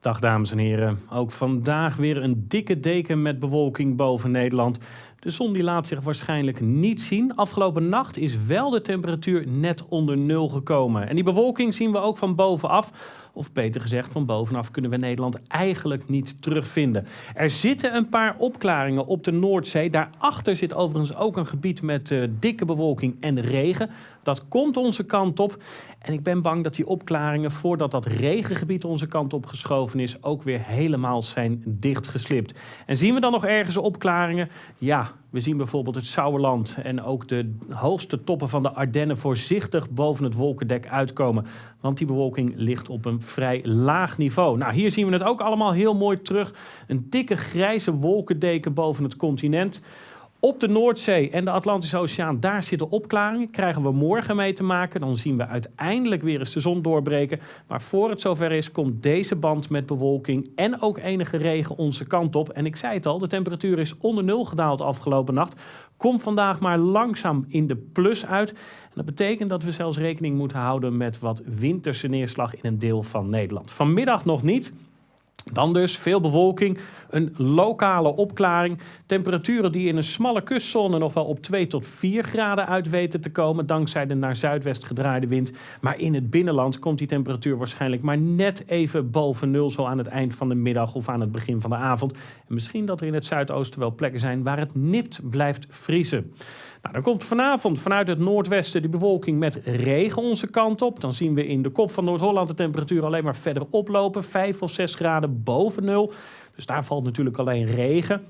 Dag dames en heren. Ook vandaag weer een dikke deken met bewolking boven Nederland. De zon die laat zich waarschijnlijk niet zien. Afgelopen nacht is wel de temperatuur net onder nul gekomen. En die bewolking zien we ook van bovenaf. Of beter gezegd, van bovenaf kunnen we Nederland eigenlijk niet terugvinden. Er zitten een paar opklaringen op de Noordzee. Daarachter zit overigens ook een gebied met uh, dikke bewolking en regen. Dat komt onze kant op. En ik ben bang dat die opklaringen, voordat dat regengebied onze kant op geschoven is, ook weer helemaal zijn dichtgeslipt. En zien we dan nog ergens opklaringen? Ja, we zien bijvoorbeeld het Sauerland en ook de hoogste toppen van de Ardennen voorzichtig boven het wolkendek uitkomen. Want die bewolking ligt op een vrij laag niveau. Nou, hier zien we het ook allemaal heel mooi terug. Een dikke grijze wolkendeken boven het continent. Op de Noordzee en de Atlantische Oceaan, daar zitten opklaringen. Krijgen we morgen mee te maken. Dan zien we uiteindelijk weer eens de zon doorbreken. Maar voor het zover is, komt deze band met bewolking en ook enige regen onze kant op. En ik zei het al, de temperatuur is onder nul gedaald afgelopen nacht. Komt vandaag maar langzaam in de plus uit. En dat betekent dat we zelfs rekening moeten houden met wat winterse neerslag in een deel van Nederland. Vanmiddag nog niet. Dan dus veel bewolking, een lokale opklaring. Temperaturen die in een smalle kustzone nog wel op 2 tot 4 graden uit weten te komen. Dankzij de naar zuidwest gedraaide wind. Maar in het binnenland komt die temperatuur waarschijnlijk maar net even boven nul. Zo aan het eind van de middag of aan het begin van de avond. En misschien dat er in het zuidoosten wel plekken zijn waar het nipt blijft vriezen. Nou, dan komt vanavond vanuit het noordwesten die bewolking met regen onze kant op. Dan zien we in de kop van Noord-Holland de temperatuur alleen maar verder oplopen. 5 of 6 graden boven nul. Dus daar valt natuurlijk alleen regen.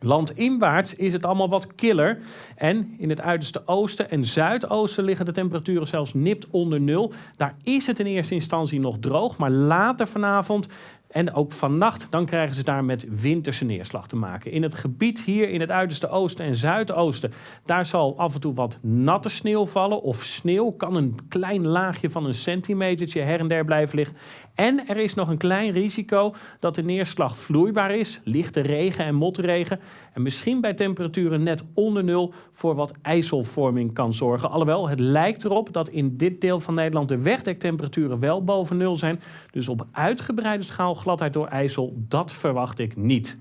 Landinwaarts is het allemaal wat killer. En in het uiterste oosten en zuidoosten liggen de temperaturen zelfs nipt onder nul. Daar is het in eerste instantie nog droog, maar later vanavond en ook vannacht, dan krijgen ze daar met winterse neerslag te maken. In het gebied hier in het uiterste oosten en zuidoosten, daar zal af en toe wat natte sneeuw vallen. Of sneeuw kan een klein laagje van een centimetertje her en der blijven liggen. En er is nog een klein risico dat de neerslag vloeibaar is, lichte regen en motregen. En misschien bij temperaturen net onder nul voor wat ijzelvorming kan zorgen. Alhoewel, het lijkt erop dat in dit deel van Nederland de wegdektemperaturen wel boven nul zijn. Dus op uitgebreide schaal gladheid door ijzel, dat verwacht ik niet.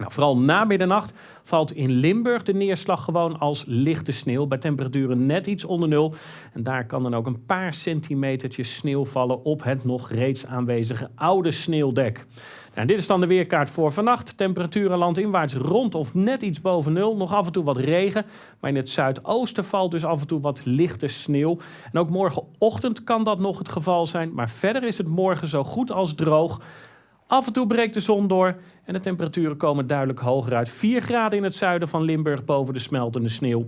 Nou, vooral na middernacht valt in Limburg de neerslag gewoon als lichte sneeuw. Bij temperaturen net iets onder nul. En daar kan dan ook een paar centimetertjes sneeuw vallen op het nog reeds aanwezige oude sneeuwdek. Nou, dit is dan de weerkaart voor vannacht. Temperaturen landinwaarts rond of net iets boven nul. Nog af en toe wat regen. Maar in het zuidoosten valt dus af en toe wat lichte sneeuw. En ook morgenochtend kan dat nog het geval zijn. Maar verder is het morgen zo goed als droog. Af en toe breekt de zon door en de temperaturen komen duidelijk hoger uit. 4 graden in het zuiden van Limburg boven de smeltende sneeuw.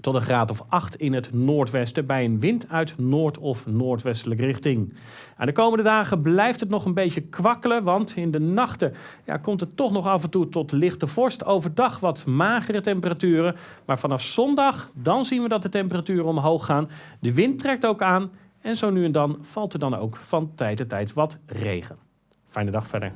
Tot een graad of 8 in het noordwesten bij een wind uit noord- of noordwestelijke richting. De komende dagen blijft het nog een beetje kwakkelen, want in de nachten ja, komt het toch nog af en toe tot lichte vorst. Overdag wat magere temperaturen, maar vanaf zondag dan zien we dat de temperaturen omhoog gaan. De wind trekt ook aan en zo nu en dan valt er dan ook van tijd tot tijd wat regen. Fijne dag verder.